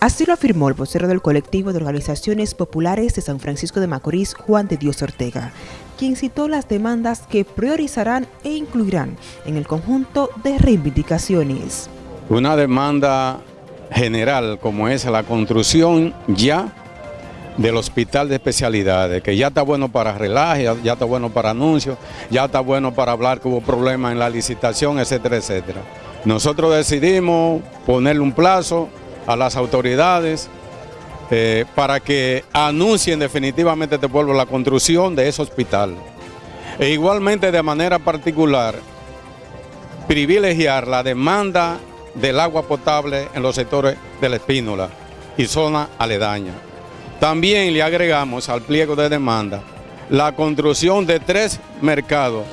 Así lo afirmó el vocero del colectivo de organizaciones populares de San Francisco de Macorís, Juan de Dios Ortega, quien citó las demandas que priorizarán e incluirán en el conjunto de reivindicaciones. Una demanda general como es la construcción ya del hospital de especialidades, que ya está bueno para relaje, ya está bueno para anuncios, ya está bueno para hablar que hubo problemas en la licitación, etcétera, etcétera. Nosotros decidimos ponerle un plazo a las autoridades eh, para que anuncien definitivamente este pueblo la construcción de ese hospital. E igualmente de manera particular, privilegiar la demanda del agua potable en los sectores de la Espínola y zona aledaña. También le agregamos al pliego de demanda la construcción de tres mercados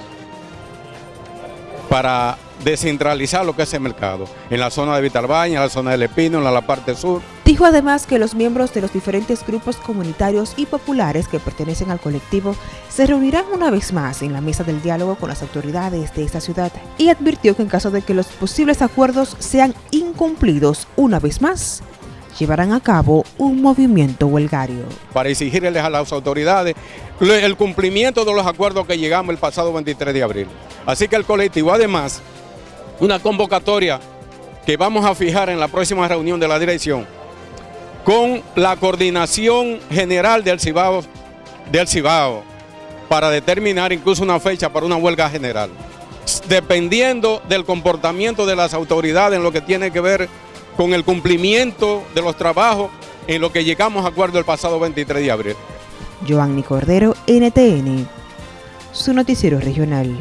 para descentralizar lo que es el mercado, en la zona de Vitalbaña, en la zona del Espino, en la, parte sur. Dijo además que los miembros de los diferentes grupos comunitarios y populares que pertenecen al colectivo se reunirán una vez más en la mesa del diálogo con las autoridades de esta ciudad y advirtió que en caso de que los posibles acuerdos sean incumplidos una vez más, llevarán a cabo un movimiento huelgario. Para exigirles a las autoridades el cumplimiento de los acuerdos que llegamos el pasado 23 de abril. Así que el colectivo, además, una convocatoria que vamos a fijar en la próxima reunión de la dirección con la coordinación general del Cibao, para determinar incluso una fecha para una huelga general, dependiendo del comportamiento de las autoridades en lo que tiene que ver con el cumplimiento de los trabajos en lo que llegamos a acuerdo el pasado 23 de abril. Joanny Cordero, NTN, su noticiero regional.